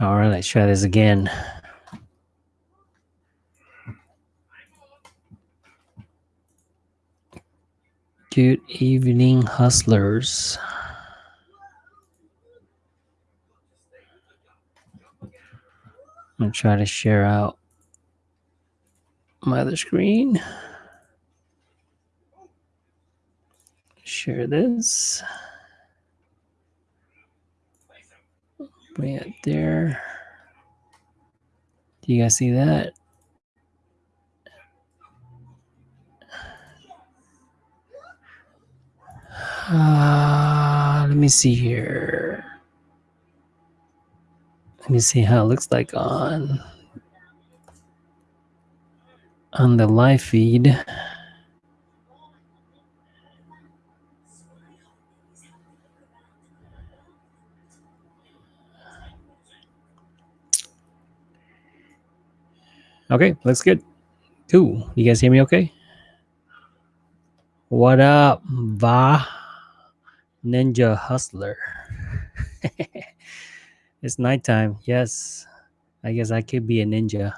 All right, let's try this again. Good evening, hustlers. I'm gonna try to share out my other screen. Share this. Bring it there. Do you guys see that? Uh, let me see here. Let me see how it looks like on on the live feed. Okay, looks good. Cool. You guys hear me okay? What up, Va Ninja Hustler? it's nighttime. Yes. I guess I could be a ninja.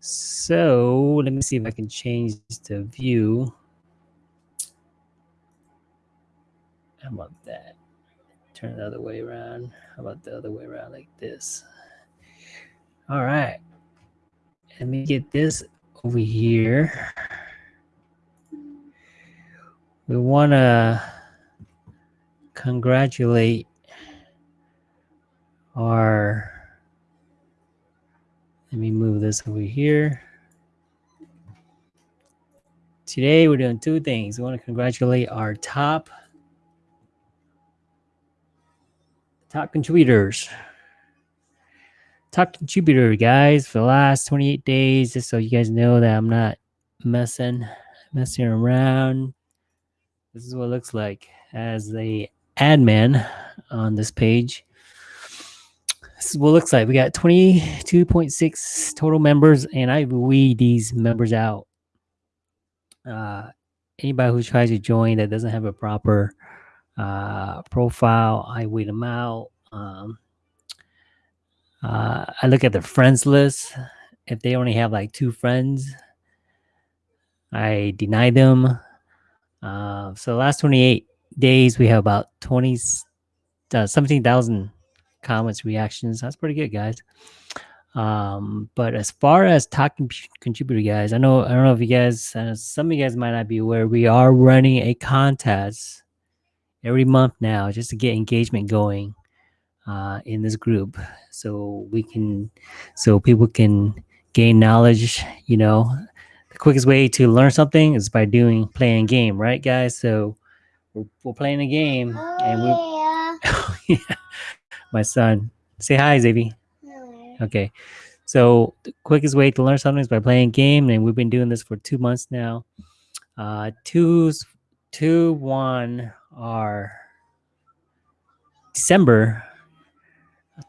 So let me see if I can change the view. How about that? Turn the other way around. How about the other way around like this? All right. Let me get this over here. We want to congratulate our let me move this over here. Today we're doing two things. We want to congratulate our top top contributors. Top contributor, guys, for the last 28 days, just so you guys know that I'm not messing messing around. This is what it looks like as the admin on this page. This is what it looks like. We got 22.6 total members, and I weed these members out. Uh, anybody who tries to join that doesn't have a proper uh, profile, I weed them out. Um, uh, I look at the friends list. If they only have like two friends, I deny them. Uh, so the last 28 days, we have about 20, uh, 17,000 comments, reactions. That's pretty good, guys. Um, but as far as talking contributor guys, I know I don't know if you guys, uh, some of you guys might not be aware, we are running a contest every month now just to get engagement going uh, in this group, so we can, so people can gain knowledge. You know, the quickest way to learn something is by doing playing a game, right, guys? So we're, we're playing a game, Oh, and we yeah. yeah, my son. Say hi, Xavier. No. Okay. So the quickest way to learn something is by playing a game, and we've been doing this for two months now. Uh two's two one are December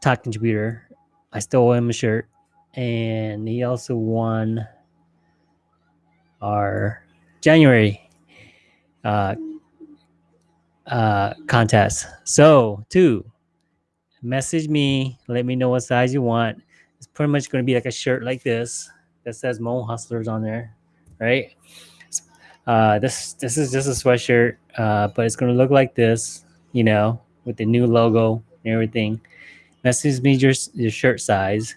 top contributor. I stole him a shirt, and he also won our January uh uh contest. So two message me, let me know what size you want. It's pretty much going to be like a shirt like this that says Mo Hustlers on there, right? Uh, this this is just a sweatshirt, uh, but it's going to look like this, you know, with the new logo and everything. Message me your your shirt size,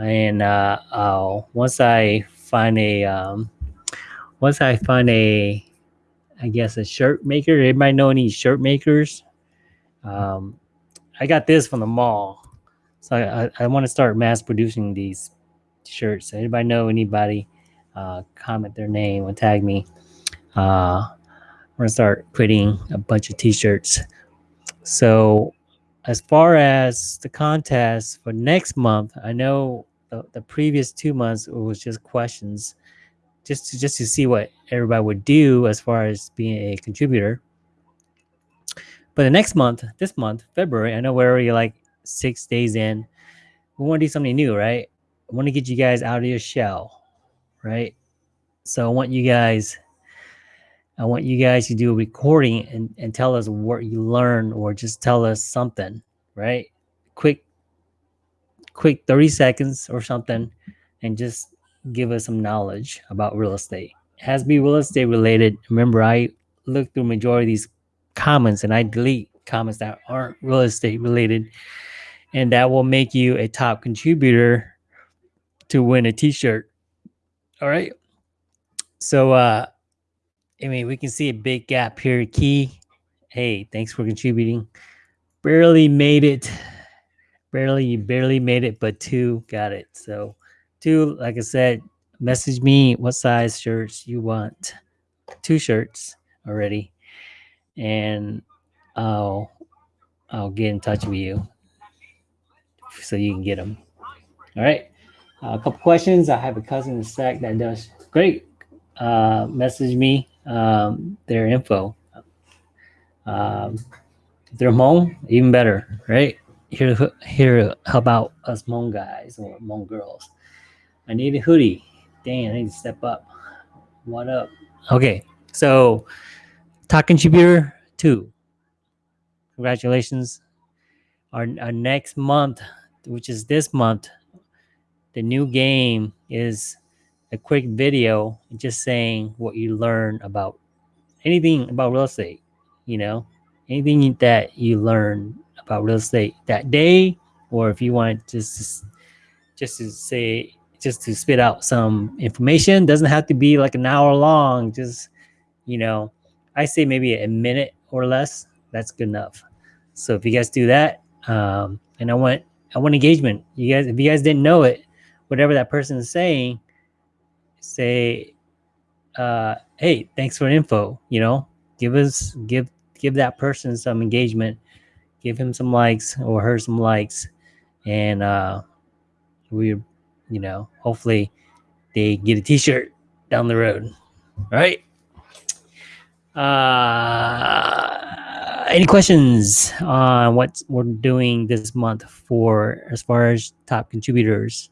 and uh, I'll once I find a um, once I find a I guess a shirt maker. anybody know any shirt makers? Um, I got this from the mall, so I, I, I want to start mass producing these shirts. Anybody know anybody? Uh, comment their name and tag me. Uh, we're gonna start creating a bunch of t-shirts. So, as far as the contest for next month, I know the, the previous two months it was just questions, just to just to see what everybody would do as far as being a contributor. But the next month, this month, February, I know we're already like six days in. We want to do something new, right? I want to get you guys out of your shell, right? So I want you guys, I want you guys to do a recording and, and tell us what you learned or just tell us something, right? Quick quick 30 seconds or something and just give us some knowledge about real estate. It has to be real estate related. Remember, I look through majority of these comments and I delete comments that aren't real estate related. And that will make you a top contributor to win a t-shirt. All right. So uh I mean we can see a big gap here. Key. Hey, thanks for contributing. Barely made it. Barely, you barely made it, but two got it. So two, like I said, message me what size shirts you want. Two shirts already. And I'll I'll get in touch with you so you can get them. All right. Uh, a couple questions. I have a cousin in SAC that does great. Uh, message me um, their info. Um, if they're Hmong, even better, right? Here, here help out us Hmong guys or Hmong girls. I need a hoodie. Dang, I need to step up. What up? Okay, so top contributor two. Congratulations. Our, our next month, which is this month, the new game is a quick video just saying what you learn about anything about real estate, you know, anything that you learn about real estate that day, or if you want just just to say just to spit out some information, doesn't have to be like an hour long. Just you know, I say maybe a minute or less. That's good enough. So if you guys do that, um, and I want I want engagement. You guys, if you guys didn't know it, whatever that person is saying, say, uh, "Hey, thanks for info." You know, give us give give that person some engagement, give him some likes or her some likes, and uh, we, you know, hopefully they get a T-shirt down the road. All right. Uh, any questions on what we're doing this month for as far as top contributors?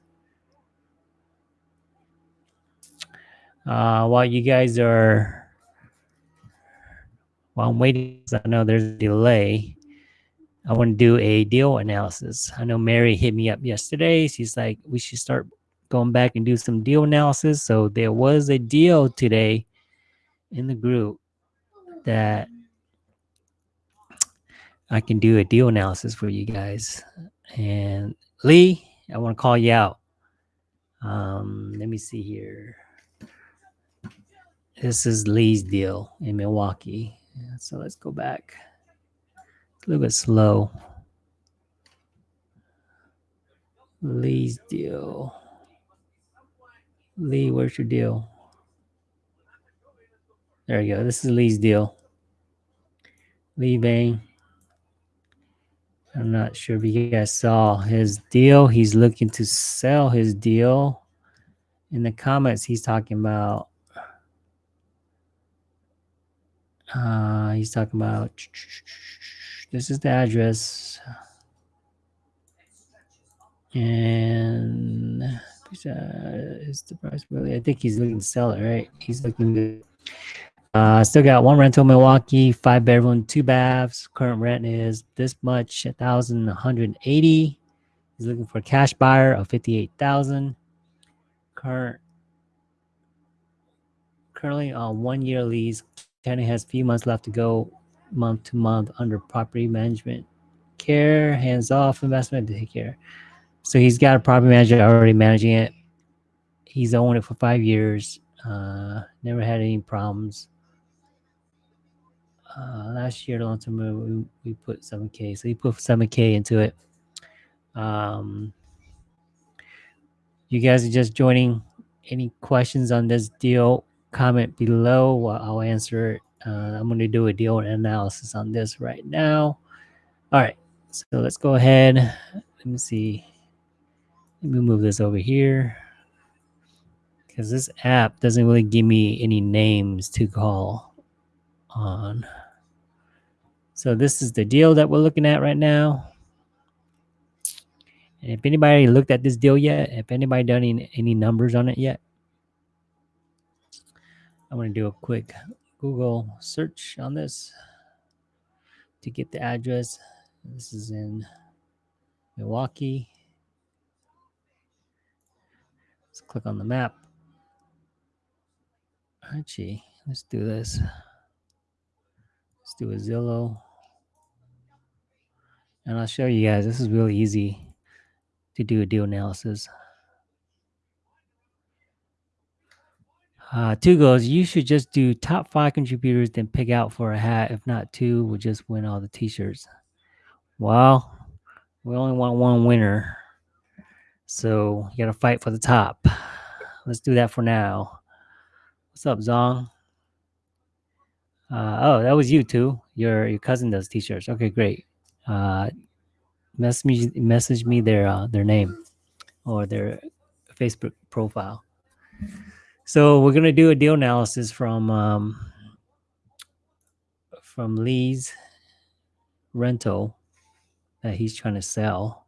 Uh, while you guys are, while I'm waiting, I know there's a delay. I want to do a deal analysis. I know Mary hit me up yesterday. She's like, we should start going back and do some deal analysis. So there was a deal today in the group that I can do a deal analysis for you guys. And Lee, I want to call you out. Um, let me see here. This is Lee's deal in Milwaukee. Yeah, So let's go back. It's a little bit slow. Lee's deal. Lee, where's your deal? There you go. This is Lee's deal. Lee Bang. I'm not sure if you guys saw his deal. He's looking to sell his deal. In the comments, he's talking about. Uh, he's talking about. This is the address. And uh, is the price really? I think he's looking to sell it, right? He's looking to. Uh, still got one rental Milwaukee, five bedroom, two baths. Current rent is this much, a thousand one hundred eighty. He's looking for a cash buyer of fifty eight thousand. Current currently on one year lease. Tenant has a few months left to go, month to month under property management care, hands off investment to take care. So he's got a property manager already managing it. He's owned it for five years. Uh, never had any problems. Uh, last year, long term, we, we put 7K. So he put 7K into it. Um, you guys are just joining. Any questions on this deal? Comment below. I'll I'll answer it. Uh, I'm going to do a deal analysis on this right now. All right. So let's go ahead. Let me see. Let me move this over here because this app doesn't really give me any names to call on. So this is the deal that we're looking at right now. And if anybody looked at this deal yet, if anybody done any, any numbers on it yet, I'm going to do a quick Google search on this to get the address. This is in Milwaukee. Let's click on the map. Actually, let's do this. Let's do a Zillow. And I'll show you guys. This is really easy to do a deal analysis. Uh, two goes, you should just do top five contributors, then pick out for a hat. If not two, we'll just win all the t-shirts. Well, we only want one winner. So you gotta fight for the top. Let's do that for now. What's up, Zong? Uh, oh, that was you too. Your your cousin does t-shirts. Okay, great. Uh, message me message me their uh, their name or their Facebook profile. So we're gonna do a deal analysis from um, from Lee's rental that he's trying to sell.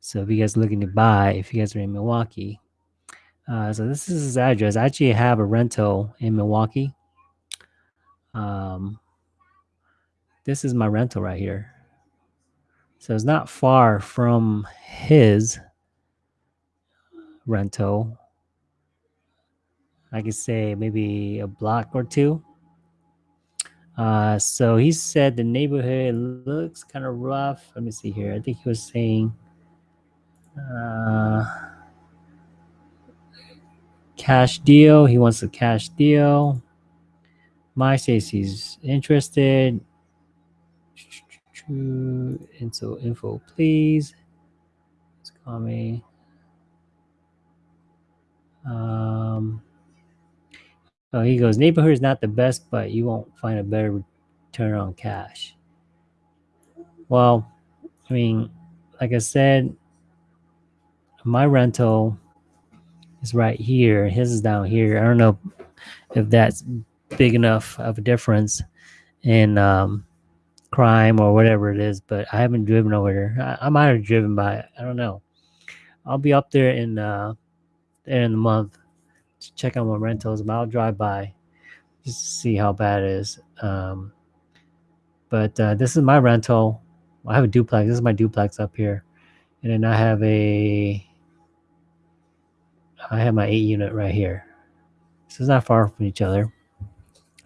So if you guys are looking to buy, if you guys are in Milwaukee, uh, so this is his address. I actually have a rental in Milwaukee. Um, this is my rental right here. So it's not far from his rental. I could say maybe a block or two. Uh, so he said the neighborhood looks kind of rough. Let me see here. I think he was saying uh, cash deal. He wants a cash deal. My says he's interested. Info, info, please. Let's call me. Um, oh, he goes, neighborhood is not the best, but you won't find a better return on cash. Well, I mean, like I said, my rental is right here. His is down here. I don't know if that's big enough of a difference in um, crime or whatever it is, but I haven't driven over there. I, I might have driven by it. I don't know. I'll be up there in uh, there in the month check out my rentals, but I'll drive by just to see how bad it is. Um, but uh, this is my rental. I have a duplex. This is my duplex up here, and then I have a I have my eight unit right here. So it's not far from each other.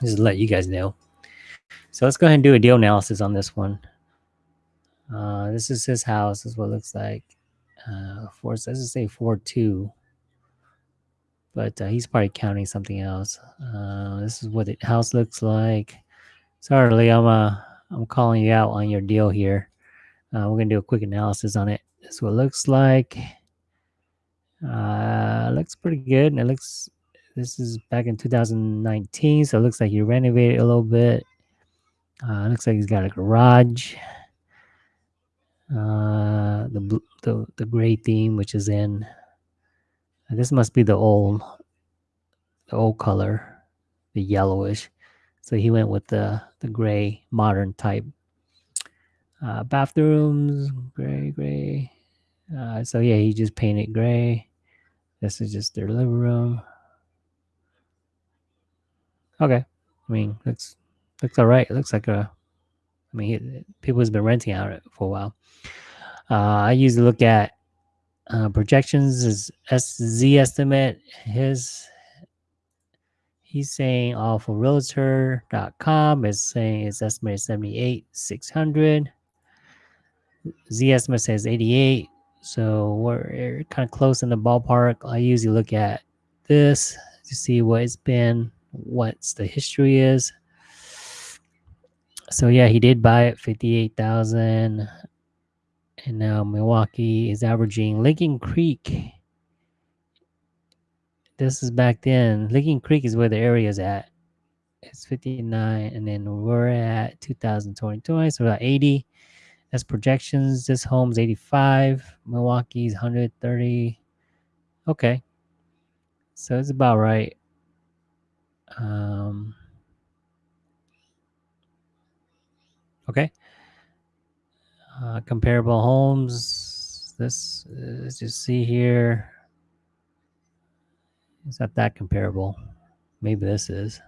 Just let you guys know. So let's go ahead and do a deal analysis on this one. Uh, this is his house. This is what it looks like. Uh, four, let's just say four two. But uh, he's probably counting something else. Uh, this is what the house looks like. Sorry, Lee, I'm uh, I'm calling you out on your deal here. Uh, we're gonna do a quick analysis on it. This is what it looks like. Uh, looks pretty good. And it looks, this is back in 2019. So it looks like he renovated a little bit. Uh, looks like he's got a garage. Uh, the, the, the gray theme, which is in, this must be the old, the old color, the yellowish. So he went with the, the gray modern type. Uh, bathrooms, gray, gray. Uh, so yeah, he just painted gray. This is just their living room. Okay. I mean, looks looks all right. It looks like a. I mean, people has been renting out it for a while. Uh, I usually look at uh, projections is SZ estimate. His he's saying all for realtor.com is saying it's estimated 78 600 Zestimate says 88 so we're kind of close in the ballpark. I usually look at this to see what it's been, what's the history is. So yeah, he did buy it 58,000 and now Milwaukee is averaging Lincoln Creek. This is back then. Lincoln Creek is where the area is at. It's 59 and then we're at 2020, so about 80. That's projections. This home's 85. Milwaukee's 130. Okay. So it's about right. Um, okay. Uh, comparable homes. This, let's just see here, is not that comparable. Maybe this is.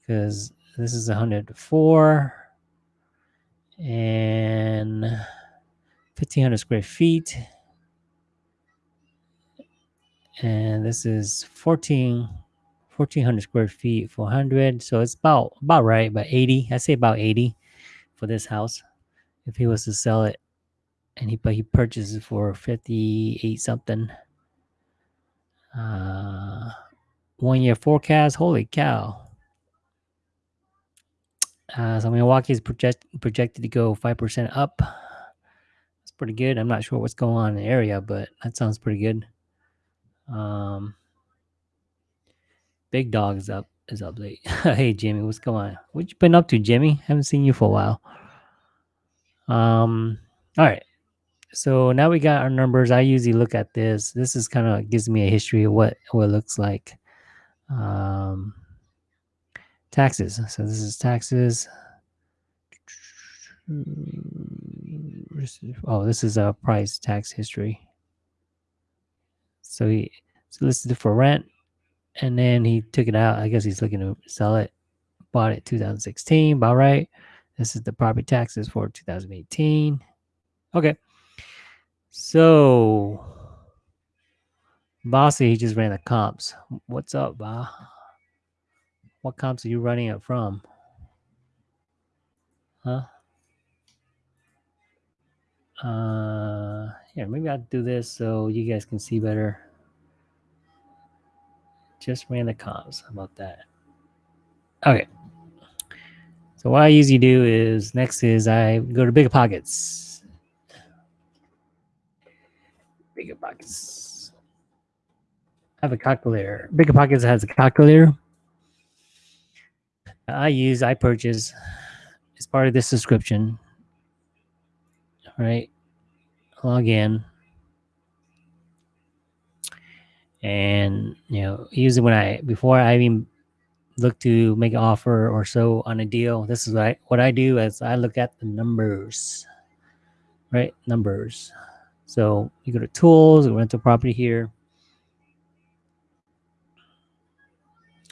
Because this is 104 and 1500 square feet and this is 14 1400 square feet 400 so it's about about right about 80 i say about 80 for this house if he was to sell it and he but he purchased it for 58 something uh one year forecast holy cow uh, so milwaukee is project, projected to go 5% up that's pretty good i'm not sure what's going on in the area but that sounds pretty good um Big dog is up is up late. hey Jimmy, what's going on? What you been up to, Jimmy? Haven't seen you for a while. Um, all right. So now we got our numbers. I usually look at this. This is kind of gives me a history of what what it looks like. Um, taxes. So this is taxes. Oh, this is a price tax history. So he so listed for rent, and then he took it out. I guess he's looking to sell it. Bought it 2016. About right. This is the property taxes for 2018. Okay. So Bossy, he just ran the comps. What's up, Ba? What comps are you running it from? Huh? Uh here, maybe I'll do this so you guys can see better. Just ran the comps. How about that? Okay. So what I usually do is next is I go to BiggerPockets. Bigger pockets. I have a calculator. BiggerPockets has a calculator. I use, I purchase as part of this subscription. All right. Log in. And you know, usually when I before I even look to make an offer or so on a deal, this is what I, what I do is I look at the numbers. Right? Numbers. So you go to tools, rental property here.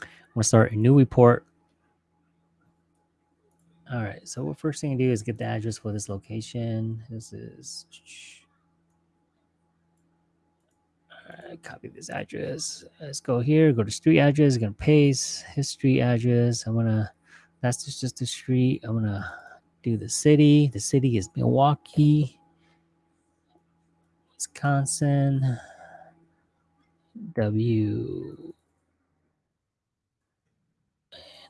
I'm gonna start a new report. All right, so what first thing to do is get the address for this location. This is right, copy this address. Let's go here, go to street address, gonna paste history address. I'm gonna that's just, just the street. I'm gonna do the city. The city is Milwaukee, Wisconsin. W.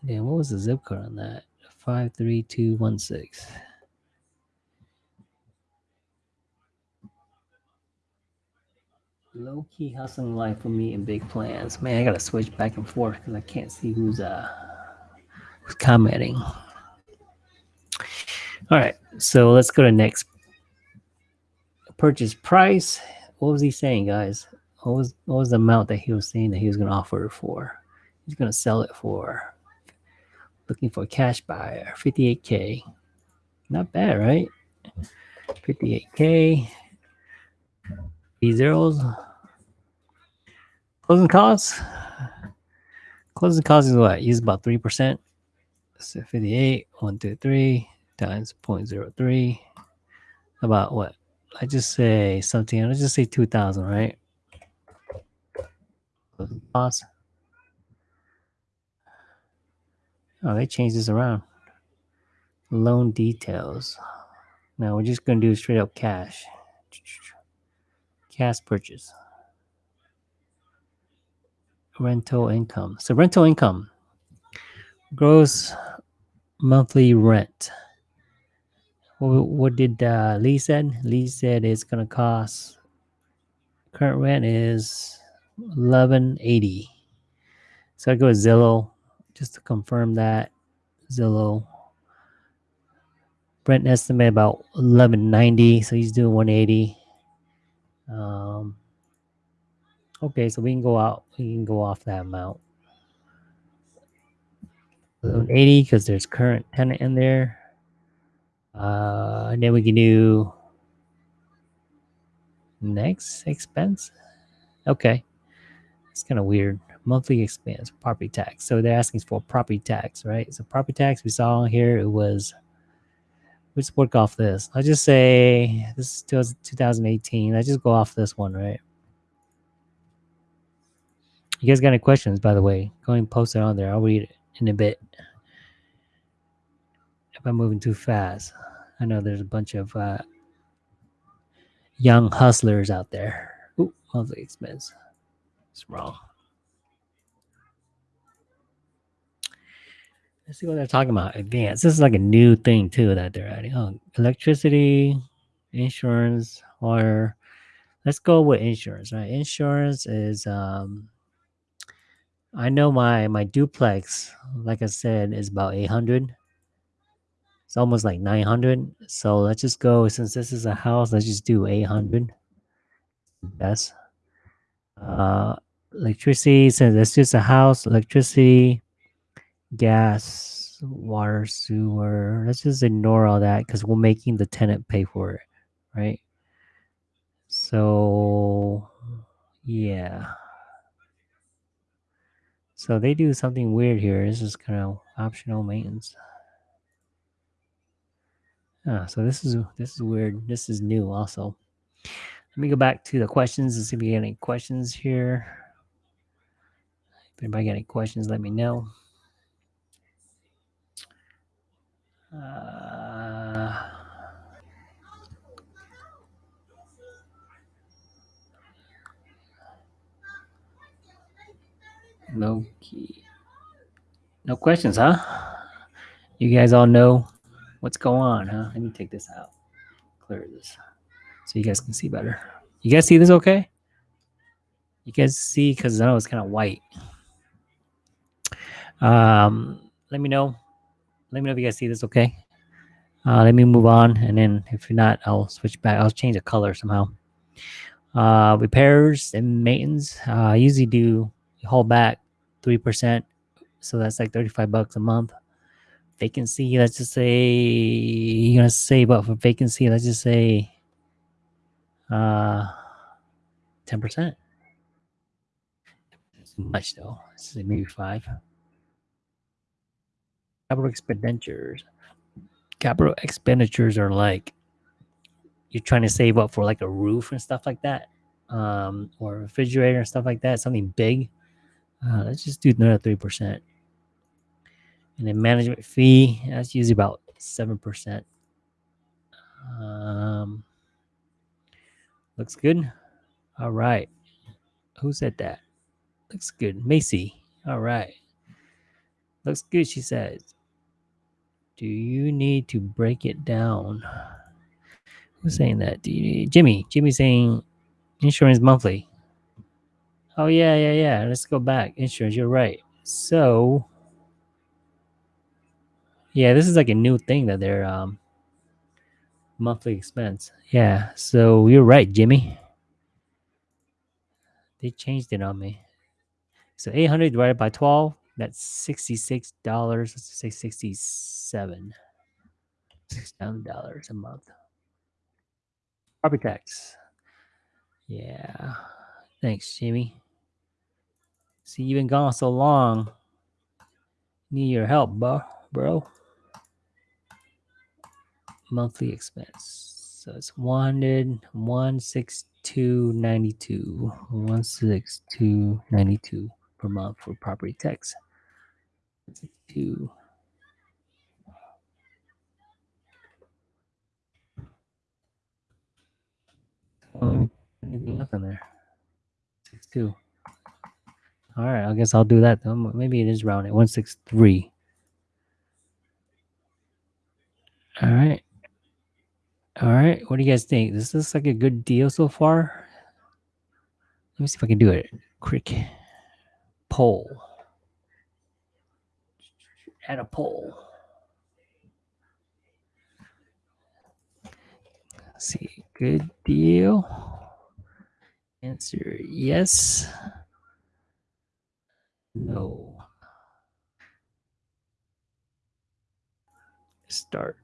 And then what was the zip code on that? 53216. Low key hustling life for me and big plans. Man, I gotta switch back and forth because I can't see who's uh who's commenting. All right, so let's go to next purchase price. What was he saying, guys? What was what was the amount that he was saying that he was gonna offer it for? He's gonna sell it for. Looking for a cash buyer, 58k. Not bad, right? 58k. Zeros. Closing costs. Closing costs is what? About 3%. So 58, 1, 2, 3 times 0.03. About what? I just say something. Let's just say 2,000, right? Closing costs. Oh, they changed this around. Loan details. Now we're just going to do straight up cash. Cash purchase. Rental income. So rental income. Gross monthly rent. What, what did uh, Lee said? Lee said it's going to cost. Current rent is eleven eighty. So I go with Zillow just to confirm that Zillow. Brent estimate about 1190, so he's doing 180. Um, okay, so we can go out, we can go off that amount. 1180 because there's current tenant in there. Uh, and then we can do next expense. Okay, it's kind of weird monthly expense property tax so they're asking for property tax right so property tax we saw here it was let's work off this i just say this is 2018 i just go off this one right You guys got any questions, by the way? Go and post it on there. I'll read it in a bit. If I'm moving too fast, I know there's a bunch of uh, young hustlers out there. Ooh, monthly expense. It's wrong. Let's see what they're talking about. Advance. This is like a new thing too that they're adding. Oh, electricity, insurance, water. Let's go with insurance. Right, insurance is. um I know my my duplex, like I said, is about eight hundred. It's almost like nine hundred. So let's just go. Since this is a house, let's just do eight hundred. Yes. Uh, electricity. Since it's just a house, electricity, gas, water, sewer. Let's just ignore all that because we're making the tenant pay for it, right? So, yeah. So they do something weird here. This is kind of optional maintenance. Ah, so this is this is weird. This is new also. Let me go back to the questions and see if we get any questions here. If anybody got any questions, let me know. Uh, no key. No questions, huh? You guys all know what's going on, huh? Let me take this out. Clear this so you guys can see better. You guys see this okay? You guys see because I know it's kind of white. Um, let me know. Let me know if you guys see this okay. Uh, let me move on, and then if you're not, I'll switch back. I'll change the color somehow. Uh, repairs and maintenance. Uh, I usually do hold back three percent, so that's like thirty-five bucks a month. Vacancy. Let's just say you're gonna save up for vacancy. Let's just say uh, ten percent. Much though. Let's say maybe five. Capital expenditures. Capital expenditures are like you're trying to save up for like a roof and stuff like that, um, or refrigerator and stuff like that. Something big. Uh, let's just do another three percent. And then management fee, that's usually about seven percent. Um, looks good. All right. Who said that? Looks good. Macy. All right. Looks good, she says. Do you need to break it down? Who's saying that? Do you Jimmy? Jimmy saying insurance monthly. Oh yeah, yeah, yeah. Let's go back. Insurance, you're right. So yeah, this is like a new thing that they're um monthly expense. Yeah. So you're right, Jimmy. They changed it on me. So 800 divided by 12, that's $66. Let's say 67 $67 a month. Property tax. Yeah. Thanks, Jimmy. See, you've been gone so long. Need your help, bro. Bro. Monthly expense. So it's 100, 162.92. 162.92 per month for property tax. Two. Oh, nothing there. Six two. All right, I guess I'll do that. Um, maybe it is rounded. One six three. All right. All right. What do you guys think? This looks like a good deal so far. Let me see if I can do it. Quick poll. Add a poll. Let's see. Good deal. Answer yes. No. Start.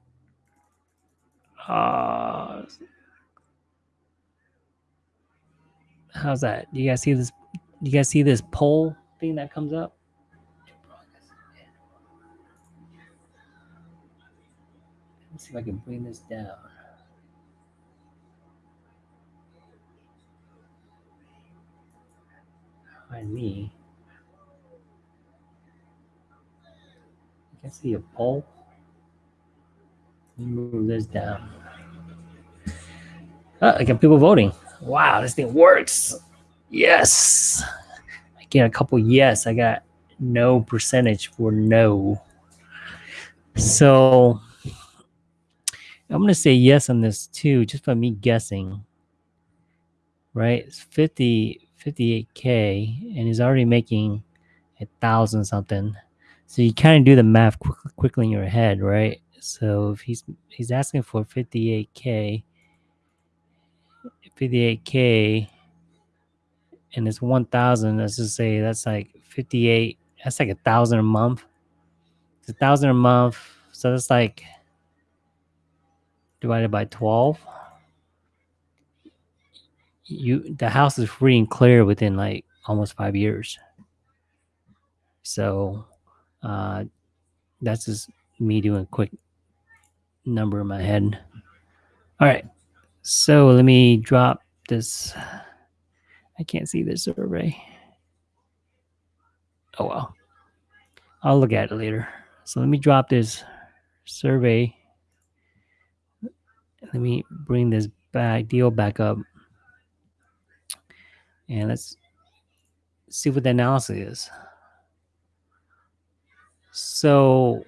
Uh, how's that? Do you guys see this? Do you guys see this poll thing that comes up? Let's see if I can bring this down. Find me. I can see a pole. Move this down. Ah, I got people voting. Wow, this thing works. Yes. I get a couple yes. I got no percentage for no. So I'm going to say yes on this too, just by me guessing. Right? It's 50, 58K, and he's already making a thousand something. So you kind of do the math quick, quickly in your head, right? So if he's he's asking for 58K, 58K, and it's 1,000, let's just say that's like 58, that's like a thousand a month. It's a thousand a month. So that's like divided by 12 you the house is free and clear within like almost five years. So uh that's just me doing a quick number in my head. All right so let me drop this. I can't see this survey. Oh well. I'll look at it later. So let me drop this survey let me bring this back deal back up and let's see what the analysis is. So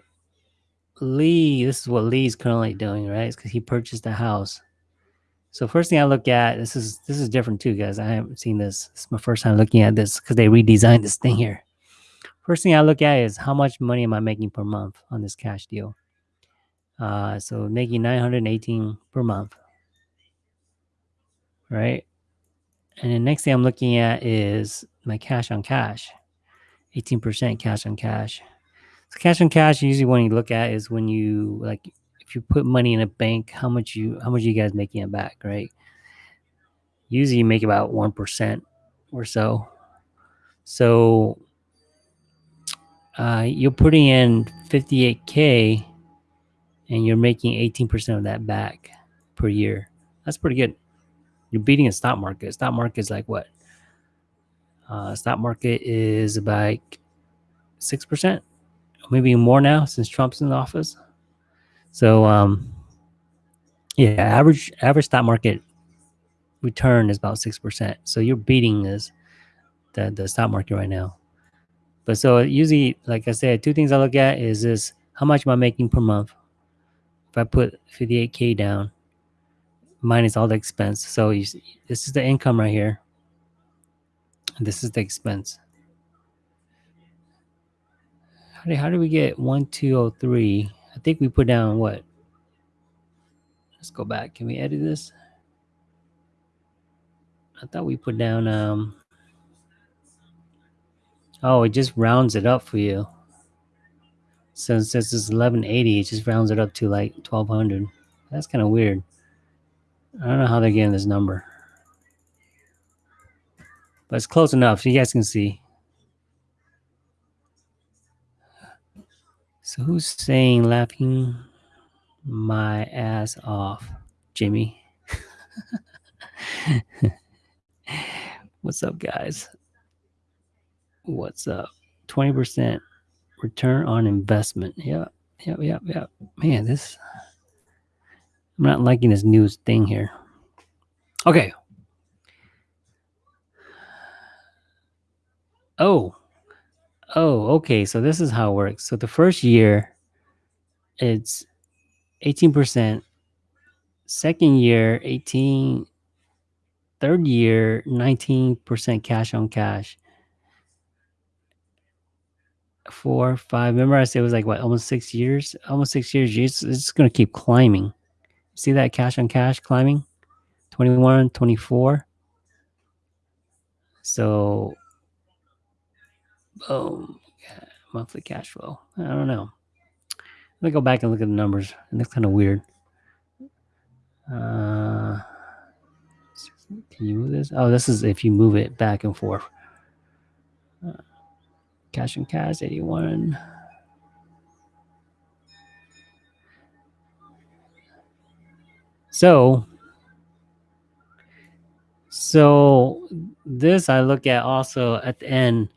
Lee, this is what Lee's currently doing, right? Because he purchased a house. So first thing I look at, this is this is different too, guys. I haven't seen this. Is my first time looking at this because they redesigned this thing here. First thing I look at is how much money am I making per month on this cash deal. Uh, so making 918 per month, right? And the next thing I'm looking at is my cash on cash, 18% cash on cash. So cash on cash, usually when you look at is when you like if you put money in a bank, how much you how much you guys making it back, right? Usually you make about one percent or so. So uh, you're putting in 58k and you're making 18% of that back per year. That's pretty good. You're beating a stock market. Stock market is like what? Uh, stock market is about six percent, maybe more now since Trump's in office. So, um, yeah, average average stock market return is about six percent. So you're beating this the the stock market right now. But so usually, like I said, two things I look at is this: how much am I making per month? If I put 58k down, minus all the expense. So you, this is the income right here. This is the expense. How do, how do we get 1203? I think we put down what? Let's go back. Can we edit this? I thought we put down, um, oh, it just rounds it up for you. Since this is 1180, it just rounds it up to like 1200. That's kind of weird. I don't know how they're getting this number. But it's close enough so you guys can see. So who's saying laughing my ass off? Jimmy. What's up, guys? What's up? 20% return on investment. Yep, yep, yep, yep. Man, this I'm not liking this new thing here. Okay. Oh. Oh, okay. So this is how it works. So the first year, it's 18%. Second year, 18. Third year, 19% cash on cash. Four, five. Remember I said it was like what, almost six years? Almost six years. It's, it's going to keep climbing. See that cash on cash climbing? 21, 24. So, boom, monthly cash flow. I don't know. Let me go back and look at the numbers. It looks kind of weird. Uh, can you move this? Oh, this is if you move it back and forth. Uh, cash and cash, 81. So, so this I look at also at the end.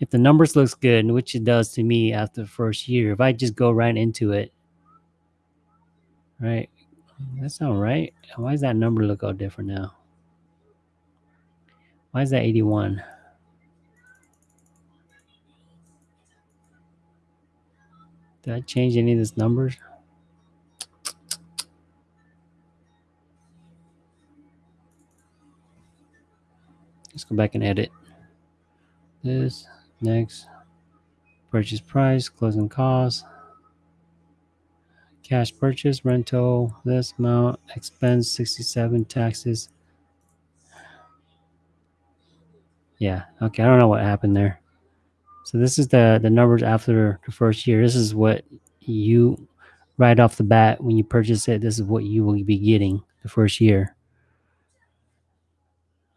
if the numbers looks good, which it does to me after the first year, if I just go right into it, right? That's not right. Why does that number look all different now? Why is that 81? Did I change any of these numbers? Let's go back and edit this next purchase price, closing costs, cash purchase, rental, this amount, expense 67, taxes. Yeah, okay, I don't know what happened there. So this is the the numbers after the first year. This is what you right off the bat when you purchase it. This is what you will be getting the first year.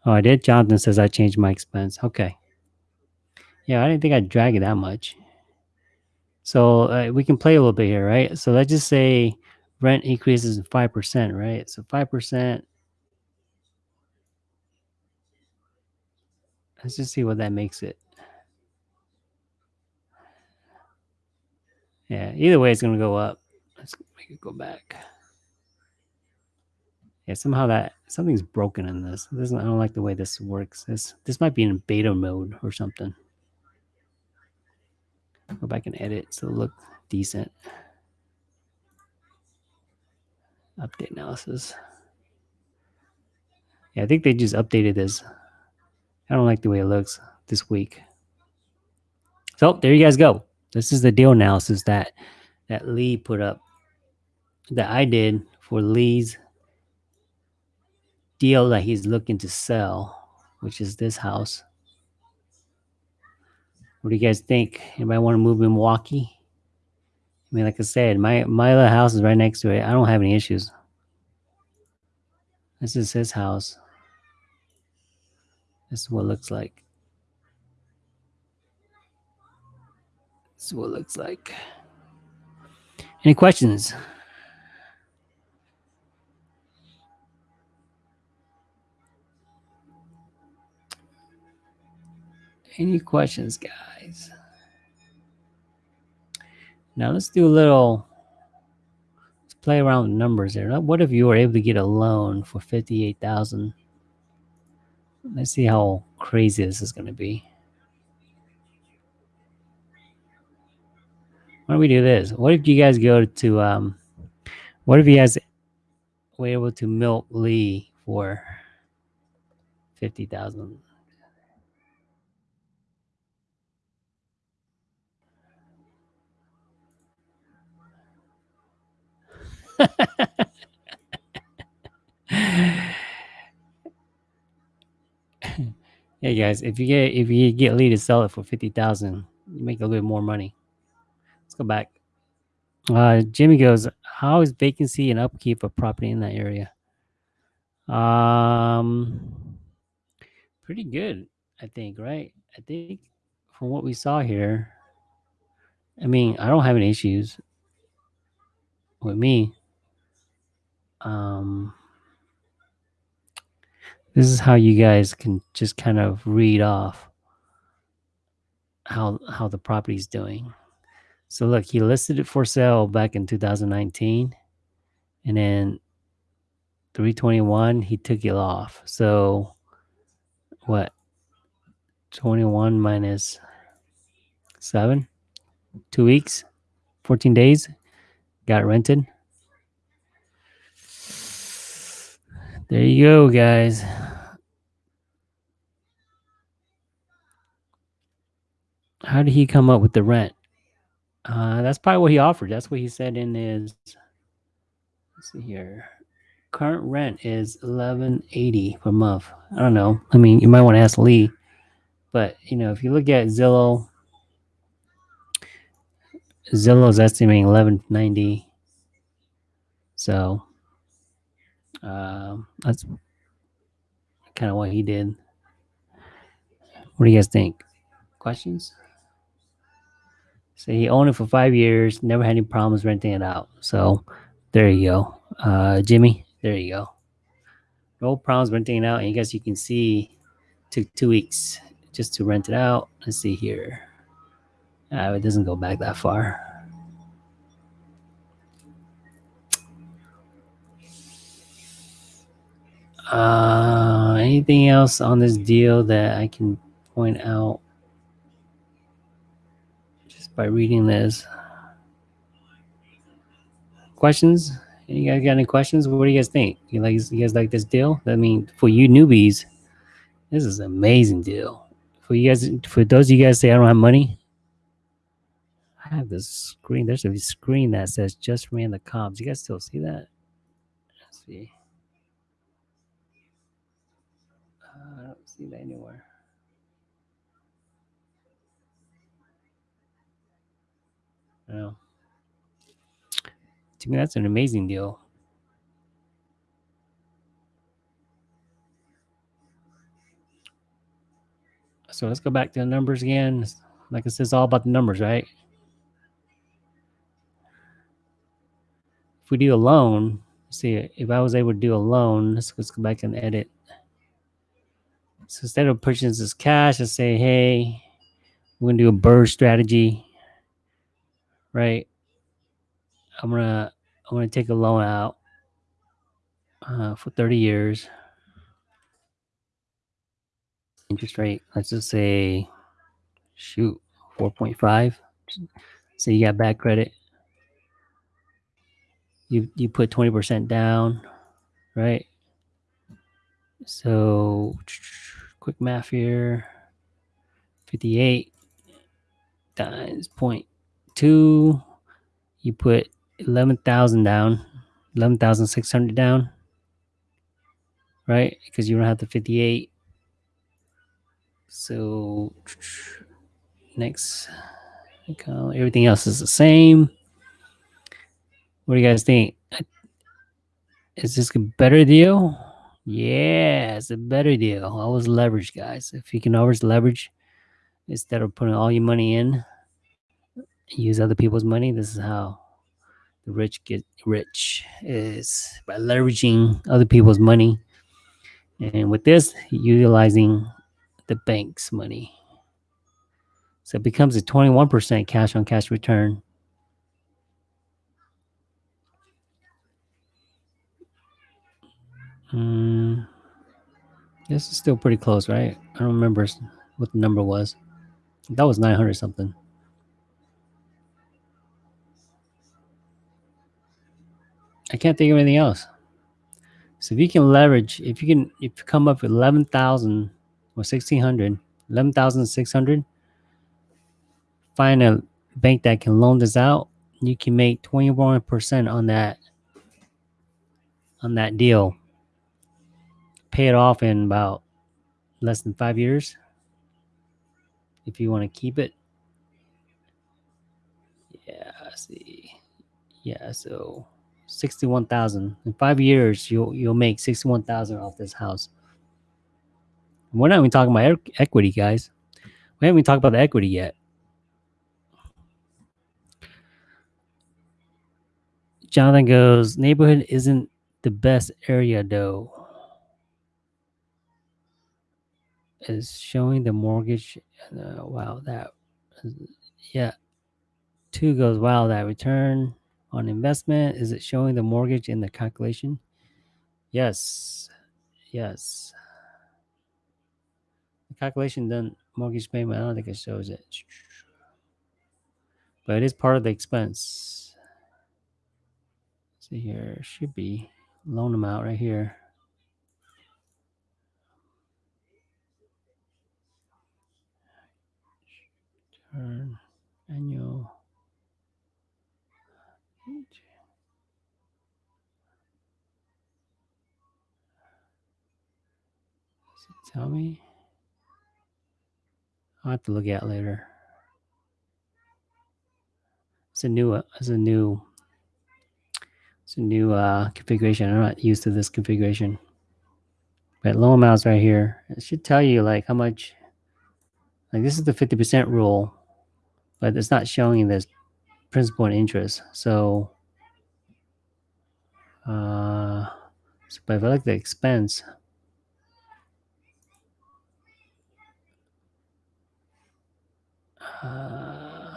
Oh, I did. Jonathan says I changed my expense. Okay. Yeah, I didn't think I'd drag it that much. So uh, we can play a little bit here, right? So let's just say rent increases in 5%, right? So 5%. Let's just see what that makes it. Yeah, either way, it's going to go up. Let's make it go back. Yeah, somehow that something's broken in this. this I don't like the way this works. This this might be in beta mode or something. Go back and edit so it look decent. Update analysis. Yeah, I think they just updated this. I don't like the way it looks this week. So there you guys go. This is the deal analysis that that Lee put up that I did for Lee's deal that he's looking to sell, which is this house. What do you guys think? Anybody want to move in Milwaukee? I mean, like I said, my my other house is right next to it. I don't have any issues. This is his house. This is what it looks like. This is what it looks like. Any questions? Any questions, guys? Now let's do a little, let's play around with numbers there. What if you were able to get a loan for 58000 Let's see how crazy this is going to be. Why don't we do this? What if you guys go to, um, what if you guys were able to milk Lee for 50000 hey guys, if you get if you get Lee to sell it for fifty thousand, you make a little bit more money. Go back. Uh, Jimmy goes, "How is vacancy and upkeep of property in that area?" Um, pretty good, I think. Right? I think from what we saw here, I mean, I don't have any issues with me. Um, this is how you guys can just kind of read off how how the property's doing. So look, he listed it for sale back in 2019 and then 321 he took it off. So what 21 minus 7 2 weeks 14 days got rented There you go, guys. How did he come up with the rent? Uh, that's probably what he offered. That's what he said in his. Let's see here. Current rent is eleven eighty per month. I don't know. I mean, you might want to ask Lee, but you know, if you look at Zillow, Zillow's estimating eleven ninety. So um, that's kind of what he did. What do you guys think? Questions? So he owned it for five years, never had any problems renting it out. So there you go. Uh, Jimmy, there you go. No problems renting it out. And I guess you can see took two weeks just to rent it out. Let's see here. Uh, it doesn't go back that far. Uh, anything else on this deal that I can point out by reading this? Questions? You guys got any questions? What do you guys think? You like you guys like this deal? I mean, for you newbies, this is an amazing deal. For you guys, for those of you guys say I don't have money, I have this screen. There's a screen that says just ran the comps. You guys still see that? Let's see. Uh, I don't see that anywhere. No. To me, that's an amazing deal. So let's go back to the numbers again. Like I said, it's all about the numbers, right? If we do a loan, see if I was able to do a loan, let's, let's go back and edit. So instead of pushing this cash, I say, hey, we're gonna do a BRRRR strategy, right? I'm gonna I'm gonna take a loan out uh, for 30 years. Interest rate, let's just say, shoot, 4.5. So you got bad credit. You you put 20% down, right? So quick math here. 58 times 0.2. You put 11,000 down, 11,600 down, right? Because you don't have the 58. So next, everything else is the same. What do you guys think? Is this a better deal? Yeah, it's a better deal. Always leverage, guys. If you can always leverage instead of putting all your money in, use other people's money. This is how the rich get rich is by leveraging other people's money. And with this, utilizing the bank's money. So it becomes a 21% cash on cash return. Mm, this is still pretty close, right? I don't remember what the number was. That was 900 something. I can't think of anything else. So if you can leverage, if you can, if you come up with 11,000 or 1,600, 11,600, find a bank that can loan this out, you can make 21% on that, on that deal. Pay it off in about less than five years. If you want to keep it. Yeah, I see. Yeah, so 61,000. In 5 years you'll you'll make 61,000 off this house. We're not even talking about equity, guys. We haven't even talked about the equity yet. Jonathan goes, neighborhood isn't the best area though. Is showing the mortgage. Uh, wow, that. Yeah. Two goes, wow, that return on investment? Is it showing the mortgage in the calculation? Yes. Yes. The calculation done mortgage payment, I don't think it shows it. But it is part of the expense. see here, should be loan amount right here. Turn annual tell me? I'll have to look at later. It's a new, it's a new, it's a new uh, configuration. I'm not used to this configuration. But low amounts right here. It should tell you like how much, like this is the 50% rule, but it's not showing this principal and interest. So, uh, so but if I like the expense, Uh,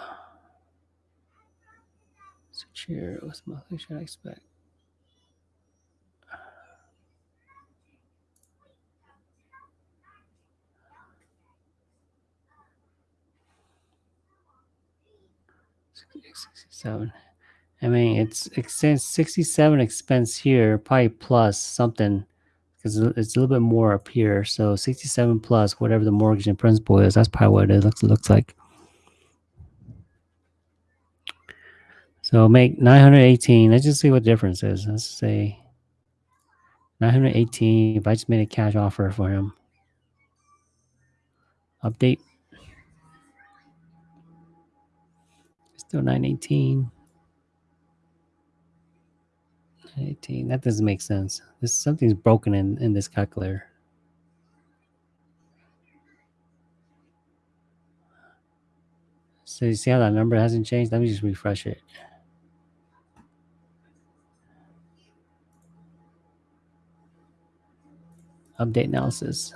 switch here. What's monthly should I expect? Sixty-seven. I mean, it's expense sixty-seven expense here, probably plus something, because it's a little bit more up here. So sixty-seven plus whatever the mortgage and principal is. That's probably what it looks looks like. So make 918. Let's just see what the difference is. Let's say 918. If I just made a cash offer for him. Update. Still 918. 18. That doesn't make sense. This something's broken in, in this calculator. So you see how that number hasn't changed? Let me just refresh it. Update analysis.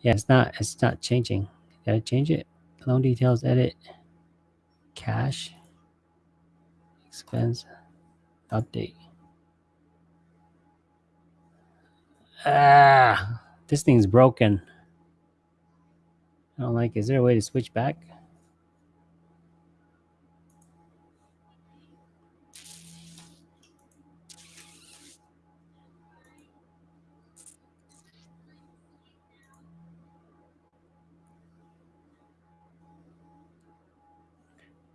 Yeah, it's not it's not changing. Gotta change it. Loan details, edit, cash, expense, update. Ah, this thing's broken. I don't like. Is there a way to switch back?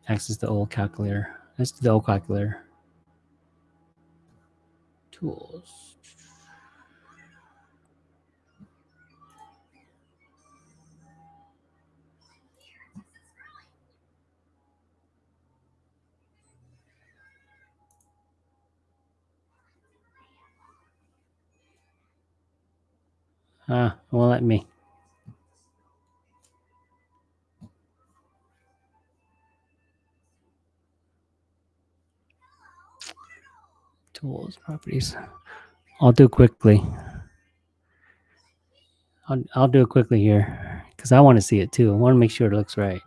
Access the old calculator. Let's do the old calculator. Tools. Ah, won't let me. Tools, properties. I'll do quickly. I'll, I'll do it quickly here because I want to see it too. I want to make sure it looks right.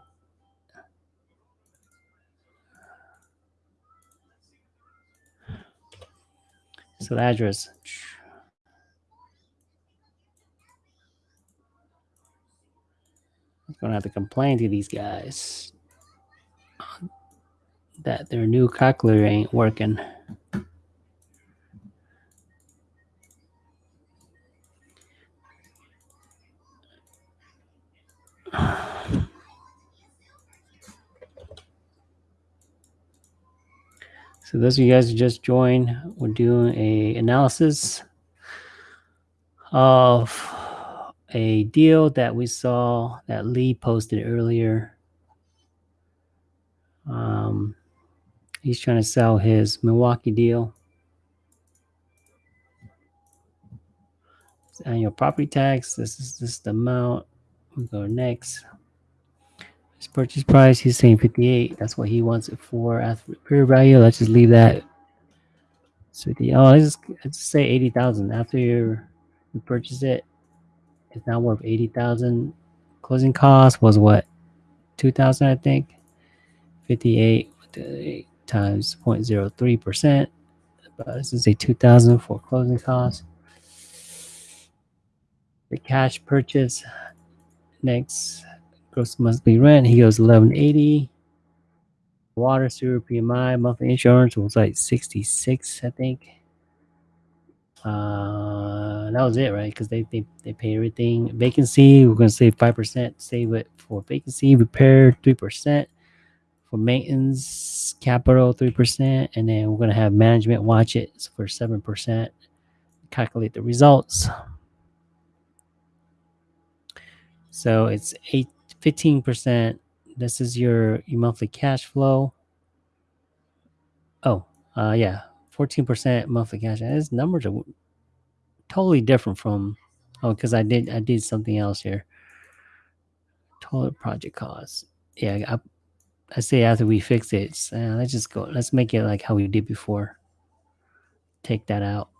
So the address. I'm gonna have to complain to these guys that their new calculator ain't working. So those of you guys who just joined, we're doing a analysis of a deal that we saw that Lee posted earlier. Um, he's trying to sell his Milwaukee deal. It's annual property tax. This is this is the amount. we'll go next. His purchase price, he's saying 58. That's what he wants it for. After fair value, let's just leave that. So the oh, let's just, let's just say 80,000 after you purchase it. It's now worth 80,000. Closing cost was what? 2,000, I think. 58 times 0.03 percent. But this is a 2,000 for closing cost. The cash purchase next gross monthly rent. He goes 1180. Water, sewer, PMI, monthly insurance was like 66, I think. Uh, that was it, right? Because they, they they pay everything. Vacancy, we're gonna save five percent. Save it for vacancy, repair three percent, for maintenance, capital three percent, and then we're gonna have management watch it for seven percent. Calculate the results. So it's eight 15%. This is your, your monthly cash flow. Oh, uh, yeah, 14% monthly cash. His numbers are totally different from, oh, because I did, I did something else here. Total project costs. Yeah, I, I say after we fix it, uh, let's just go, let's make it like how we did before. Take that out.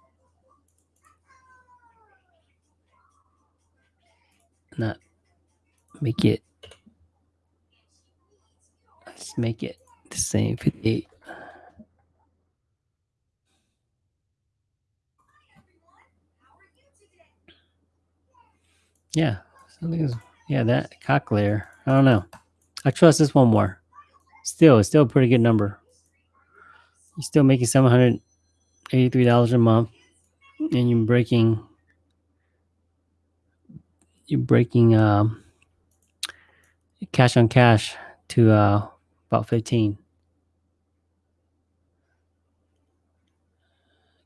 Not make it Let's make it the same 58. Yeah, something is yeah that calculator. I don't know. I trust this one more. Still, it's still a pretty good number. You're still making seven hundred eighty-three dollars a month, and you're breaking you're breaking um, cash on cash to uh, about fifteen.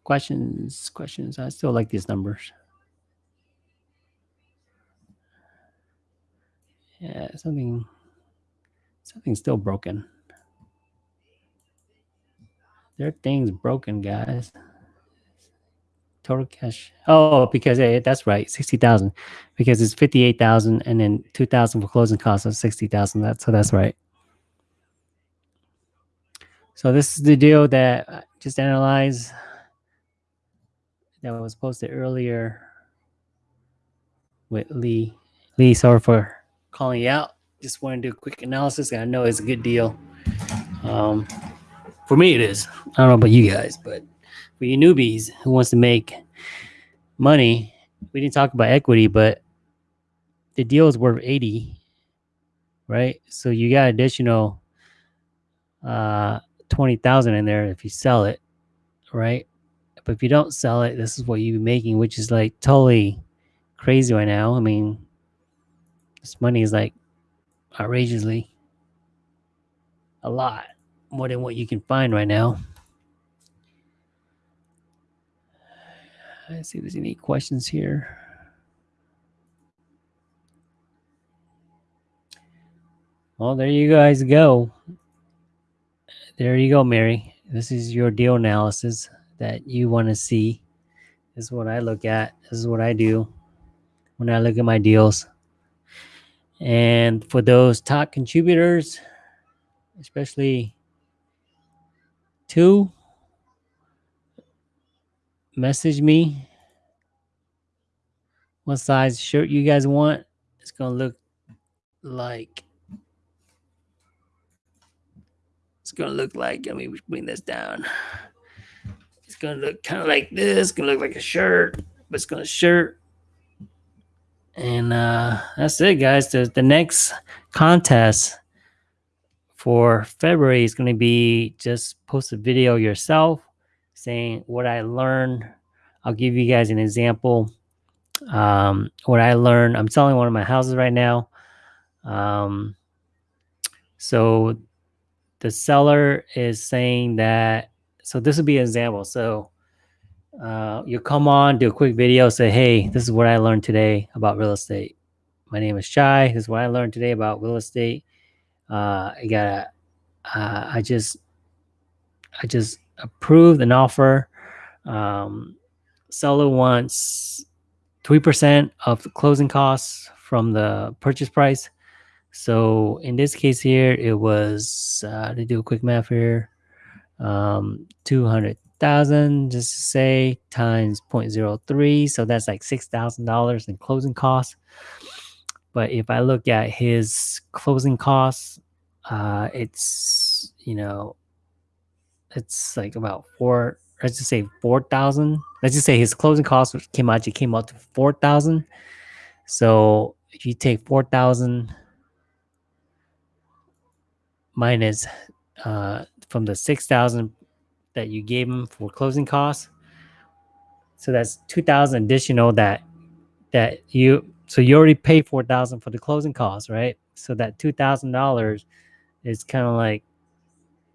Questions, questions. I still like these numbers. Yeah, something something's still broken. There are things broken, guys. Total cash. Oh, because yeah, that's right, sixty thousand. Because it's fifty-eight thousand, and then two thousand for closing costs of sixty thousand. That's so that's right. So this is the deal that I just analyzed that was posted earlier with Lee. Lee, sorry for calling you out. Just want to do a quick analysis. I know it's a good deal. Um, for me, it is. I don't know about you guys, but for you newbies who wants to make money, we didn't talk about equity, but the deal is worth 80, right? So you got additional uh 20,000 in there if you sell it, right? But if you don't sell it, this is what you'd be making, which is like totally crazy right now. I mean, this money is like outrageously a lot more than what you can find right now. Let's see if there's any questions here. Well, there you guys go. There you go, Mary. This is your deal analysis that you want to see. This is what I look at. This is what I do when I look at my deals. And for those top contributors, especially two, message me what size shirt you guys want. It's gonna look like it's gonna look like let me bring this down. It's gonna look kind of like this, it's gonna look like a shirt, but it's gonna shirt. And uh that's it, guys. The the next contest for February is gonna be just post a video yourself saying what I learned. I'll give you guys an example. Um, what I learned. I'm selling one of my houses right now. Um, so the seller is saying that. So this would be an example. So uh, you come on, do a quick video, say, "Hey, this is what I learned today about real estate. My name is Chai. This is what I learned today about real estate. Uh, I got uh, I just, I just approved an offer. Um, seller wants three percent of the closing costs from the purchase price. So in this case here, it was, uh, to do a quick math here, um, 200,000, just to say, times 0.03. So that's like $6,000 in closing costs. But if I look at his closing costs, uh, it's, you know, it's like about four, let's just say 4,000. Let's just say his closing costs came out, it came out to 4,000. So if you take 4,000 Minus uh, from the 6,000 that you gave him for closing costs. So that's 2,000 additional that that you so you already paid 4,000 for the closing costs, right? So that $2,000 is kind of like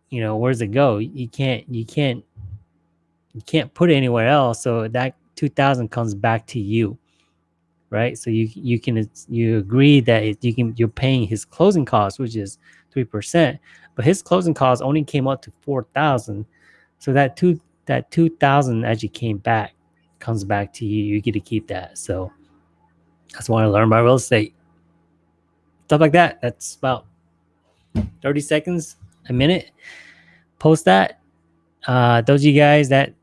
you know, where's it go? You can't you can't you can't put it anywhere else. So that 2,000 comes back to you. Right? So you you can you agree that you can you're paying his closing costs, which is three percent, but his closing costs only came up to four thousand. So that two that two thousand actually came back, comes back to you. You get to keep that. So that's why I learned about real estate. Stuff like that. That's about 30 seconds, a minute. Post that. Uh, those you guys that,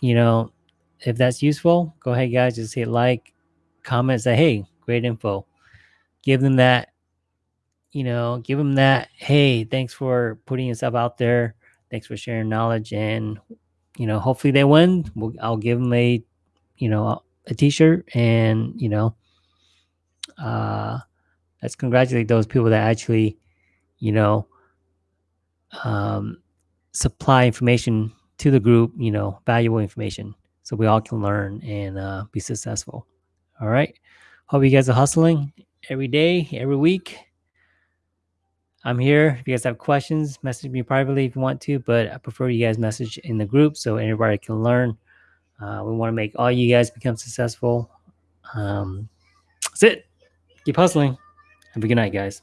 you know, if that's useful, go ahead, guys. Just hit like, comment, say, hey, great info. Give them that, you know, give them that. Hey, thanks for putting yourself out there. Thanks for sharing knowledge, and you know, hopefully they win. We'll, I'll give them a, you know, a T-shirt, and you know, uh, let's congratulate those people that actually, you know, um, supply information to the group. You know, valuable information, so we all can learn and uh, be successful. All right. Hope you guys are hustling every day, every week. I'm here. If you guys have questions, message me privately if you want to, but I prefer you guys message in the group so everybody can learn. Uh, we want to make all you guys become successful. Um, that's it. Keep hustling. Have a good night, guys.